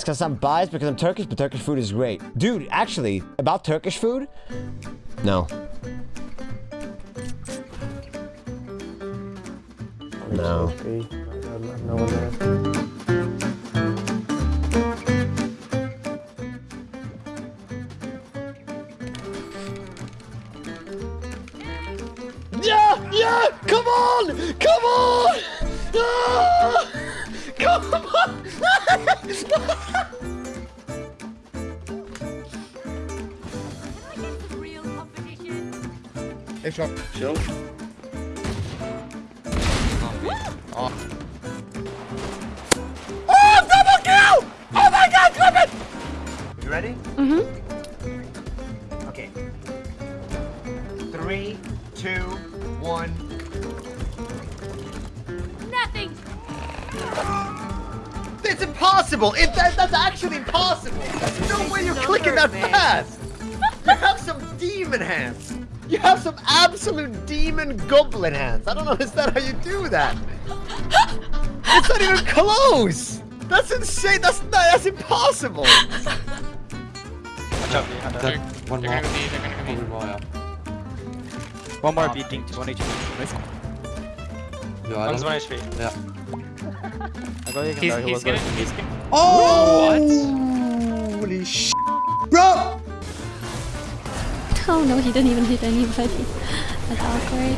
It's because I'm biased because I'm Turkish, but Turkish food is great. Dude, actually, about Turkish food? No. No. Yeah! Yeah! Come on! Come on! Ah! Come on! Real competition. Hey, shot. Chill. Oh, double kill! Oh my god, clip it! You ready? Mm-hmm. Okay. Three, two, one. Nothing. It's impossible! It, that, that's actually impossible! There's no way you're clicking that fast! You have some demon hands! You have some absolute demon goblin hands! I don't understand how you do that! It's not even close! That's insane! That's not, that's impossible! One more. One more, yeah. One more beating, one HP. Nice. Yeah, One's one HP. Yeah. I go, you can He's, die, he he's was gonna, going. he's gonna. Oh! Holy sh! Bro! Oh no, he didn't even hit anybody. That's awkward.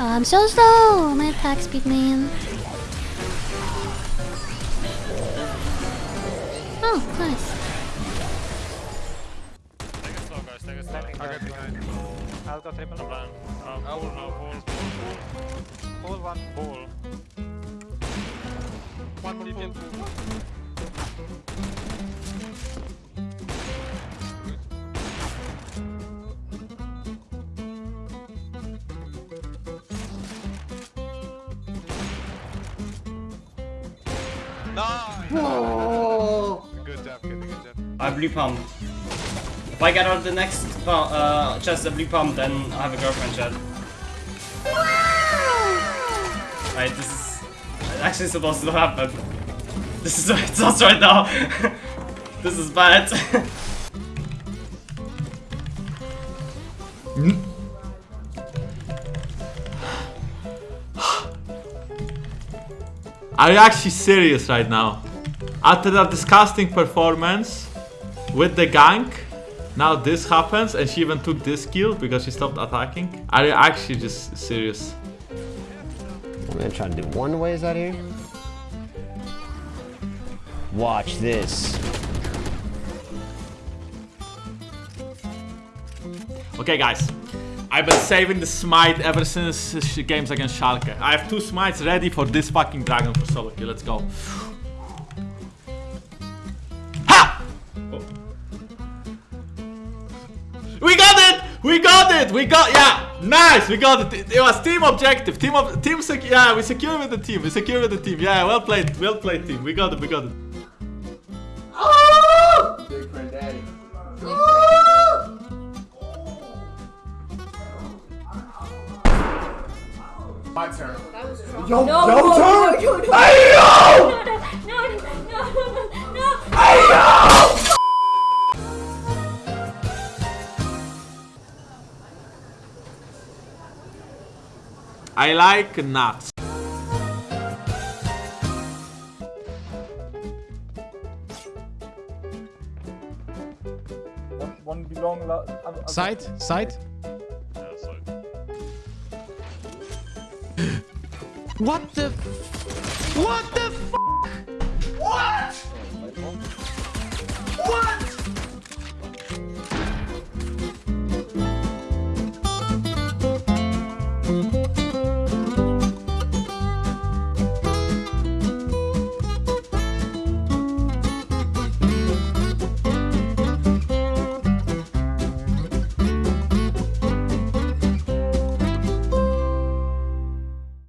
Oh, I'm so slow! My attack speed, man. Oh, nice. Take it slow, guys. Take it slow. I'll get behind. I'll go triple. Plan. Uh, pull now. Pull. Pull. Pull one. Pull. One more pull. pull. Nice! Oh! Good job, good, good job. I blue pump. If I get out the next uh, chest a blue pump, then I have a girlfriend chat. Right, this is actually supposed to happen. This is what it does right now. this is bad. Are you actually serious right now? After that disgusting performance with the gank, now this happens and she even took this kill because she stopped attacking? Are you actually just serious? I'm gonna try to do one ways out here. Watch this. Okay guys, I've been saving the smite ever since games against Schalke. I have two smites ready for this fucking dragon for solo kill. Let's go. We got it! We got yeah! Nice! We got it! It was team objective. Team of team sec yeah, we secure with the team. We secure with the team. Yeah, well played. Well played team. We got it, we got it. Big friend daddy. My turn. Yo, No, yo no, turn! no, no, no. Ayo! No, no, I like nuts. One belong. Side, side. Yeah, so. What the? What the?